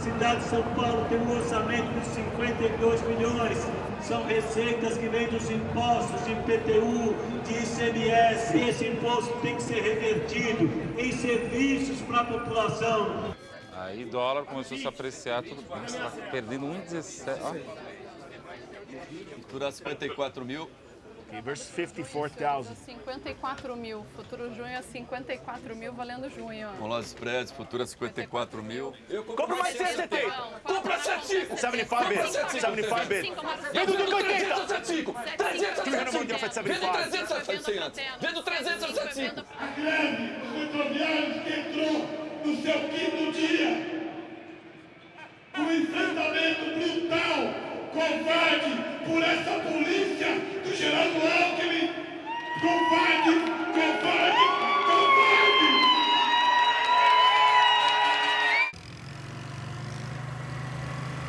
cidade de São Paulo tem um orçamento de 52 milhões. São receitas que vêm dos impostos de IPTU, de ICMS. Esse imposto tem que ser revertido em serviços para a população. Aí dólar começou a se apreciar, tudo bem, está perdendo 1,17. Olha. Futura 54 mil. Okay, versus 54,000. 54 mil. Futuro junho é 54 mil valendo junho. Com lá os spreads, futura 54 mil. Compra mais 170! Compra 75! 75 bid! 75 bid! Vem do Duque 80! 75! 300 300 Vende 300 a 75! Vendo 300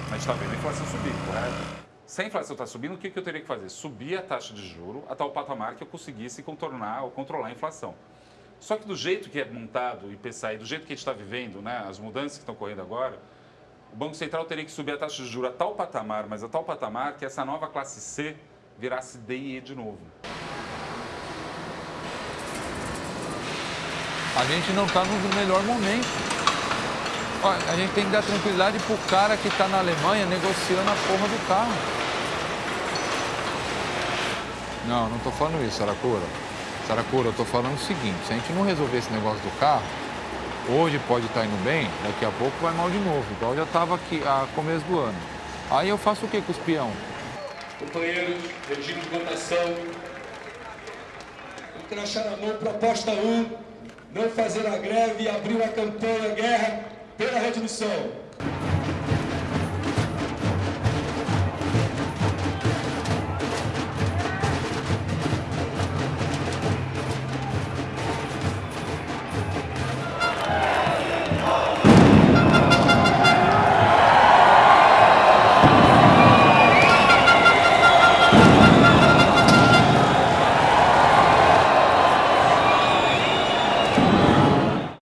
A gente está vendo a inflação subir, correto? Se a inflação está subindo, o que, que eu teria que fazer? Subir a taxa de juro a tal patamar que eu conseguisse contornar ou controlar a inflação. Só que do jeito que é montado o IPCA e do jeito que a gente está vivendo, né, as mudanças que estão ocorrendo agora, o Banco Central teria que subir a taxa de juros a tal patamar, mas a tal patamar que essa nova classe C virasse D e E de novo. A gente não está no melhor momento. A gente tem que dar tranquilidade pro cara que está na Alemanha negociando a porra do carro. Não, não estou falando isso, Saracura. Saracura, eu estou falando o seguinte, se a gente não resolver esse negócio do carro, hoje pode estar indo bem, daqui a pouco vai mal de novo, igual já estava aqui a começo do ano. Aí eu faço o que com os peão? Companheiros, regime de votação. O crachá na mão, proposta 1. Não fazer a greve e abrir uma campanha guerra pela readmissão.